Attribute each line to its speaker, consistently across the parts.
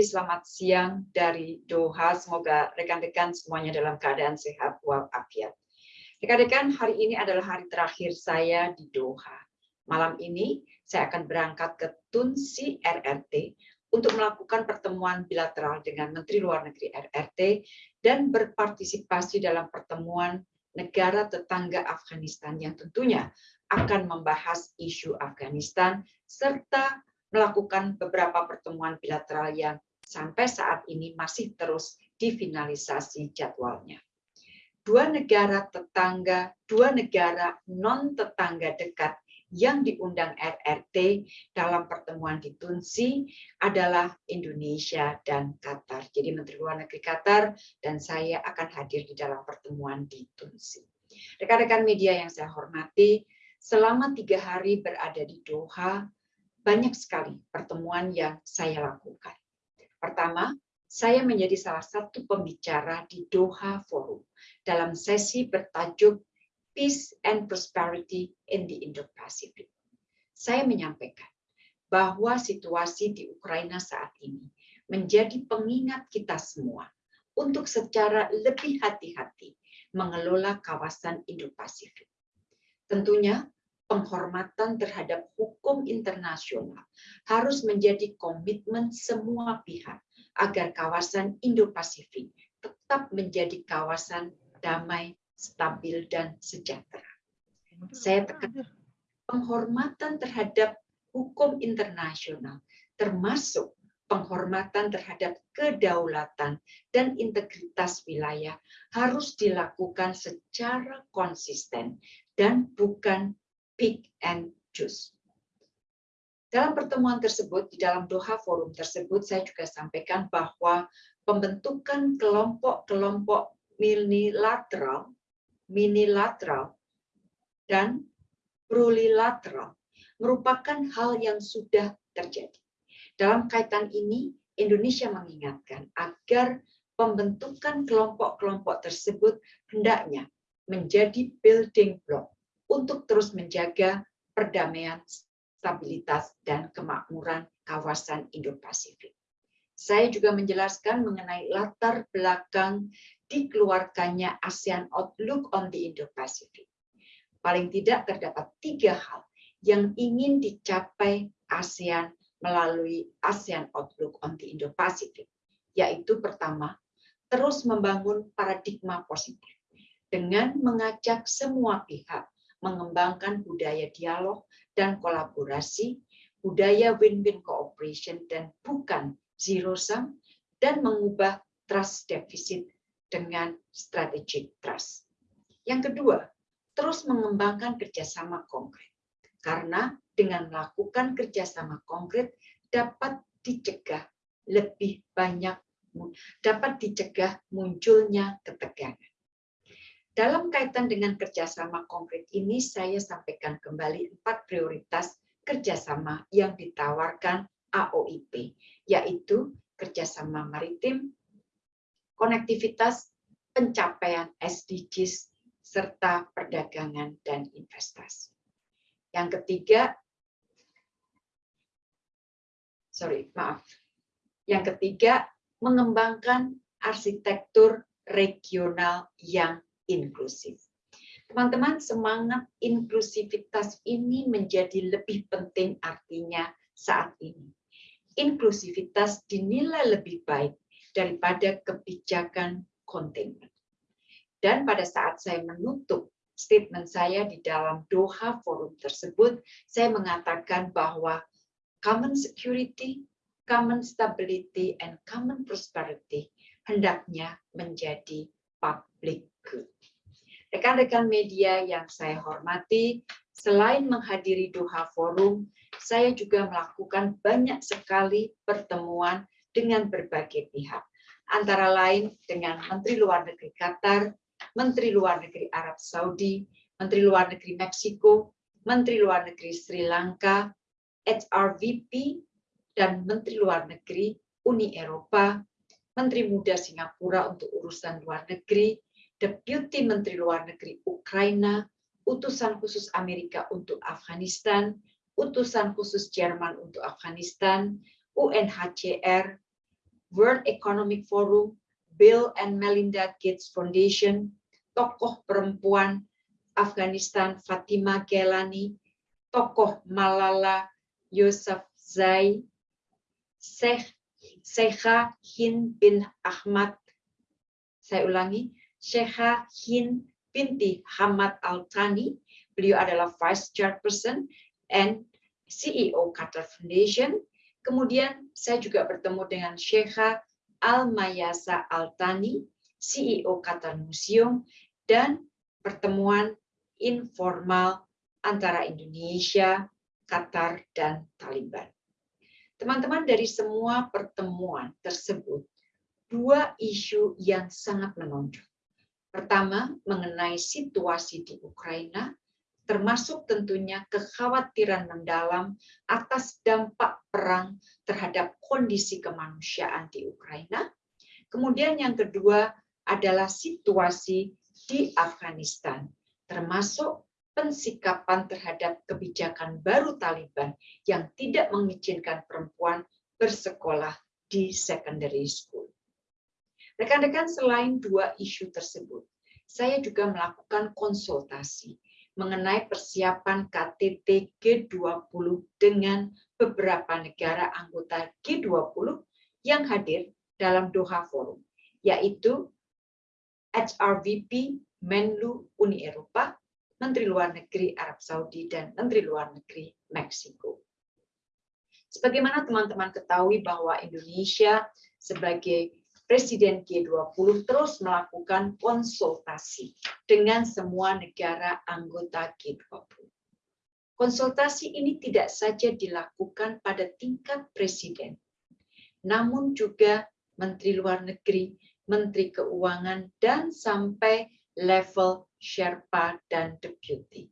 Speaker 1: selamat siang dari Doha. Semoga rekan-rekan semuanya dalam keadaan sehat walafiat. Rekan-rekan, hari ini adalah hari terakhir saya di Doha. Malam ini saya akan berangkat ke Tunsi RRT untuk melakukan pertemuan bilateral dengan Menteri Luar Negeri RRT dan berpartisipasi dalam pertemuan negara tetangga Afghanistan yang tentunya akan membahas isu Afghanistan serta melakukan beberapa pertemuan bilateral yang sampai saat ini masih terus difinalisasi jadwalnya. Dua negara tetangga, dua negara non-tetangga dekat yang diundang RRT dalam pertemuan di Tunsi adalah Indonesia dan Qatar. Jadi Menteri Luar Negeri Qatar dan saya akan hadir di dalam pertemuan di Tunsi. Rekan-rekan media yang saya hormati, selama tiga hari berada di Doha, banyak sekali pertemuan yang saya lakukan. Pertama, saya menjadi salah satu pembicara di Doha Forum dalam sesi bertajuk Peace and Prosperity in the Indo-Pacific. Saya menyampaikan bahwa situasi di Ukraina saat ini menjadi pengingat kita semua untuk secara lebih hati-hati mengelola kawasan Indo-Pasifik. Tentunya penghormatan terhadap hukum internasional harus menjadi komitmen semua pihak agar kawasan Indo-Pasifik tetap menjadi kawasan damai, stabil dan sejahtera. Saya tekan penghormatan terhadap hukum internasional, termasuk penghormatan terhadap kedaulatan dan integritas wilayah harus dilakukan secara konsisten dan bukan pick and choose. Dalam pertemuan tersebut, di dalam Doha Forum tersebut, saya juga sampaikan bahwa pembentukan kelompok-kelompok minilateral minilateral, dan plurilateral merupakan hal yang sudah terjadi. Dalam kaitan ini, Indonesia mengingatkan agar pembentukan kelompok-kelompok tersebut hendaknya menjadi building block untuk terus menjaga perdamaian, stabilitas, dan kemakmuran kawasan Indo-Pasifik. Saya juga menjelaskan mengenai latar belakang dikeluarkannya ASEAN Outlook on the Indo-Pacific. Paling tidak terdapat tiga hal yang ingin dicapai ASEAN melalui ASEAN Outlook on the Indo-Pacific, yaitu pertama, terus membangun paradigma positif dengan mengajak semua pihak mengembangkan budaya dialog dan kolaborasi, budaya win-win cooperation dan bukan zero sum, dan mengubah trust deficit dengan strategic trust. Yang kedua, terus mengembangkan kerjasama konkret. Karena dengan melakukan kerjasama konkret dapat dicegah lebih banyak dapat dicegah munculnya ketegangan. Dalam kaitan dengan kerjasama konkret ini, saya sampaikan kembali empat prioritas kerjasama yang ditawarkan AOIP, yaitu kerjasama maritim, konektivitas, pencapaian SDGs, serta perdagangan dan investasi. Yang ketiga, sorry, maaf. Yang ketiga, mengembangkan arsitektur regional yang inklusif. Teman-teman, semangat inklusivitas ini menjadi lebih penting artinya saat ini. Inklusivitas dinilai lebih baik daripada kebijakan containment. Dan pada saat saya menutup statement saya di dalam Doha Forum tersebut, saya mengatakan bahwa common security, common stability, and common prosperity hendaknya menjadi public good. Rekan-rekan media yang saya hormati, selain menghadiri Doha Forum, saya juga melakukan banyak sekali pertemuan dengan berbagai pihak, antara lain dengan Menteri Luar Negeri Qatar, Menteri Luar Negeri Arab Saudi, Menteri Luar Negeri Meksiko, Menteri Luar Negeri Sri Lanka, HRVP, dan Menteri Luar Negeri Uni Eropa, Menteri Muda Singapura untuk urusan luar negeri, Deputi Menteri Luar Negeri Ukraina, utusan khusus Amerika untuk Afghanistan, utusan khusus Jerman untuk Afghanistan, UNHCR, World Economic Forum, Bill and Melinda Gates Foundation, tokoh perempuan Afghanistan Fatima Gelani, tokoh Malala Yousafzai, Sheikh Sheikha Hind bin Ahmad, saya ulangi, Sheikha Hind binti Hamad Al-Thani, beliau adalah Vice Chairperson and CEO Qatar Foundation. Kemudian saya juga bertemu dengan Sheikha Al-Mayasa Al-Thani, CEO Qatar Museum, dan pertemuan informal antara Indonesia, Qatar, dan Taliban. Teman-teman dari semua pertemuan tersebut, dua isu yang sangat menonjol. Pertama, mengenai situasi di Ukraina, termasuk tentunya kekhawatiran mendalam atas dampak perang terhadap kondisi kemanusiaan di Ukraina. Kemudian yang kedua adalah situasi di Afghanistan, termasuk pensikapan terhadap kebijakan baru Taliban yang tidak mengizinkan perempuan bersekolah di secondary school. Rekan-rekan selain dua isu tersebut, saya juga melakukan konsultasi mengenai persiapan KTT G20 dengan beberapa negara anggota G20 yang hadir dalam Doha Forum, yaitu HRVP Menlu Uni Eropa, Menteri Luar Negeri Arab Saudi, dan Menteri Luar Negeri Meksiko. Sebagaimana teman-teman ketahui bahwa Indonesia sebagai Presiden G20 terus melakukan konsultasi dengan semua negara anggota G20. Konsultasi ini tidak saja dilakukan pada tingkat presiden, namun juga Menteri Luar Negeri, Menteri Keuangan, dan sampai level Sherpa, dan Deputy.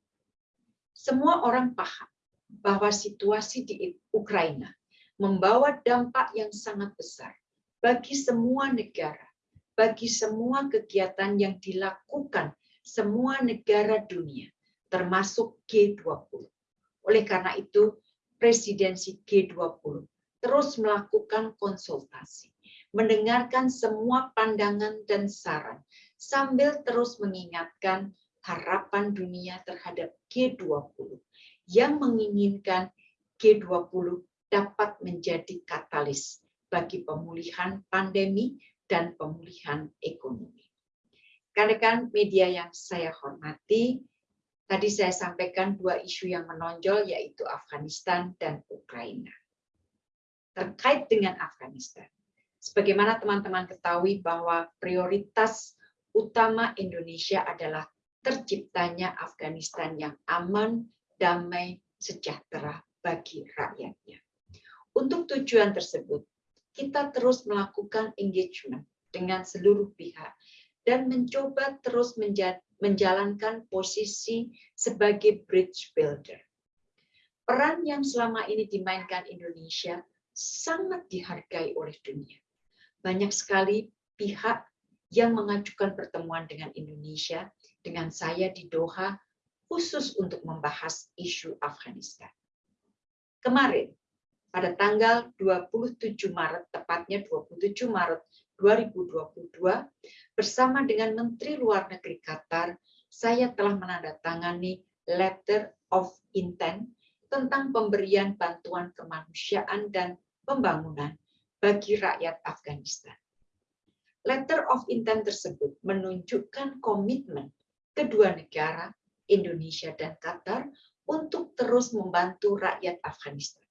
Speaker 1: Semua orang paham bahwa situasi di Ukraina membawa dampak yang sangat besar bagi semua negara, bagi semua kegiatan yang dilakukan semua negara dunia, termasuk G20. Oleh karena itu, presidensi G20 terus melakukan konsultasi, mendengarkan semua pandangan dan saran sambil terus mengingatkan harapan dunia terhadap G20 yang menginginkan G20 dapat menjadi katalis bagi pemulihan pandemi dan pemulihan ekonomi. Rekan-rekan media yang saya hormati, tadi saya sampaikan dua isu yang menonjol yaitu Afghanistan dan Ukraina. Terkait dengan Afghanistan, sebagaimana teman-teman ketahui bahwa prioritas utama Indonesia adalah terciptanya Afghanistan yang aman, damai, sejahtera bagi rakyatnya. Untuk tujuan tersebut, kita terus melakukan engagement dengan seluruh pihak dan mencoba terus menjalankan posisi sebagai bridge builder. Peran yang selama ini dimainkan Indonesia sangat dihargai oleh dunia. Banyak sekali pihak yang mengajukan pertemuan dengan Indonesia dengan saya di Doha khusus untuk membahas isu Afghanistan. Kemarin, pada tanggal 27 Maret, tepatnya 27 Maret 2022, bersama dengan Menteri Luar Negeri Qatar, saya telah menandatangani Letter of Intent tentang pemberian bantuan kemanusiaan dan pembangunan bagi rakyat Afghanistan. Letter of Intent tersebut menunjukkan komitmen kedua negara, Indonesia dan Qatar, untuk terus membantu rakyat Afghanistan,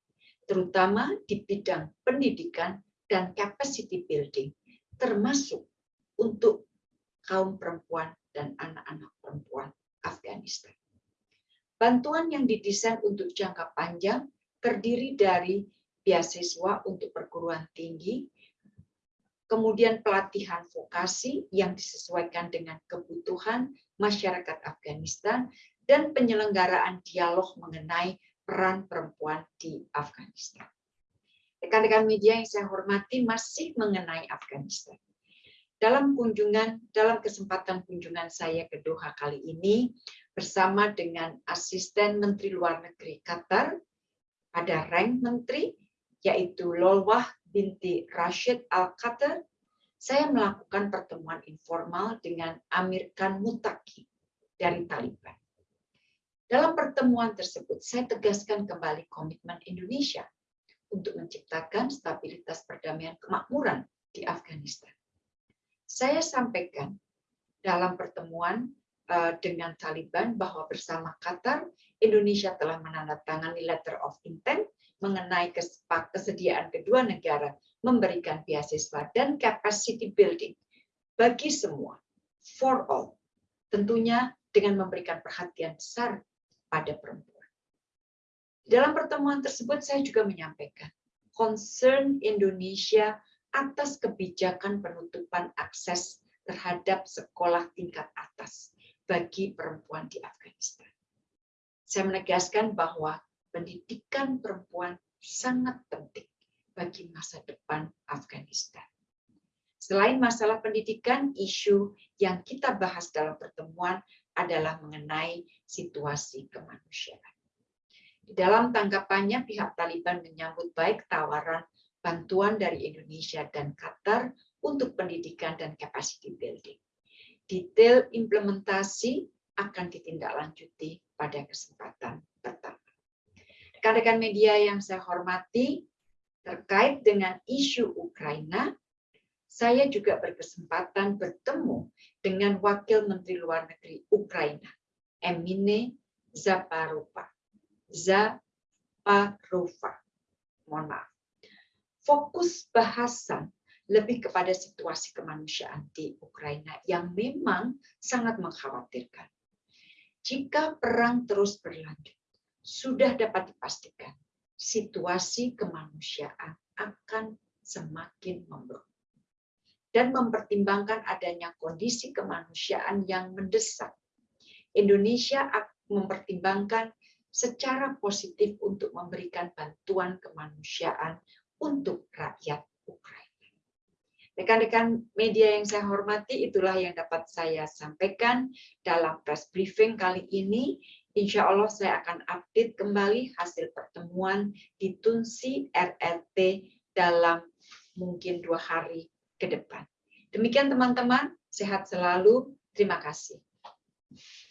Speaker 1: terutama di bidang pendidikan dan capacity building, termasuk untuk kaum perempuan dan anak-anak perempuan Afghanistan. Bantuan yang didesain untuk jangka panjang terdiri dari beasiswa untuk perguruan tinggi, kemudian pelatihan vokasi yang disesuaikan dengan kebutuhan masyarakat Afghanistan, dan penyelenggaraan dialog mengenai peran perempuan di Afghanistan. Rekan-rekan media yang saya hormati masih mengenai Afghanistan. Dalam kunjungan, dalam kesempatan kunjungan saya ke Doha kali ini, bersama dengan asisten Menteri Luar Negeri Qatar, ada rank menteri, yaitu Lolwah binti Rashid Al-Qatar, saya melakukan pertemuan informal dengan Amir Khan Mutaki dari Taliban. Dalam pertemuan tersebut, saya tegaskan kembali komitmen Indonesia untuk menciptakan stabilitas perdamaian kemakmuran di Afghanistan. Saya sampaikan dalam pertemuan eh, dengan Taliban bahwa bersama Qatar, Indonesia telah menandatangani letter of intent mengenai kesediaan kedua negara memberikan beasiswa dan capacity building bagi semua, for all, tentunya dengan memberikan perhatian besar pada perempuan. Dalam pertemuan tersebut saya juga menyampaikan concern Indonesia atas kebijakan penutupan akses terhadap sekolah tingkat atas bagi perempuan di Afghanistan. Saya menegaskan bahwa pendidikan perempuan sangat penting bagi masa depan Afghanistan. Selain masalah pendidikan, isu yang kita bahas dalam pertemuan adalah mengenai situasi kemanusiaan. Di dalam tanggapannya, pihak Taliban menyambut baik tawaran bantuan dari Indonesia dan Qatar untuk pendidikan dan capacity building. Detail implementasi akan ditindaklanjuti pada kesempatan pertama. Rekan-rekan media yang saya hormati, terkait dengan isu Ukraina, saya juga berkesempatan bertemu dengan Wakil Menteri Luar Negeri Ukraina, Emine Zaparova. Zaparova. Mohon maaf. Fokus bahasan lebih kepada situasi kemanusiaan di Ukraina yang memang sangat mengkhawatirkan. Jika perang terus berlanjut, sudah dapat dipastikan situasi kemanusiaan akan semakin memburuk. Dan mempertimbangkan adanya kondisi kemanusiaan yang mendesak. Indonesia mempertimbangkan secara positif untuk memberikan bantuan kemanusiaan untuk rakyat Ukraina. Rekan-rekan media yang saya hormati, itulah yang dapat saya sampaikan dalam press briefing kali ini. Insya Allah saya akan update kembali hasil pertemuan di Tunsi RRT dalam mungkin dua hari ke depan. Demikian teman-teman, sehat selalu. Terima kasih.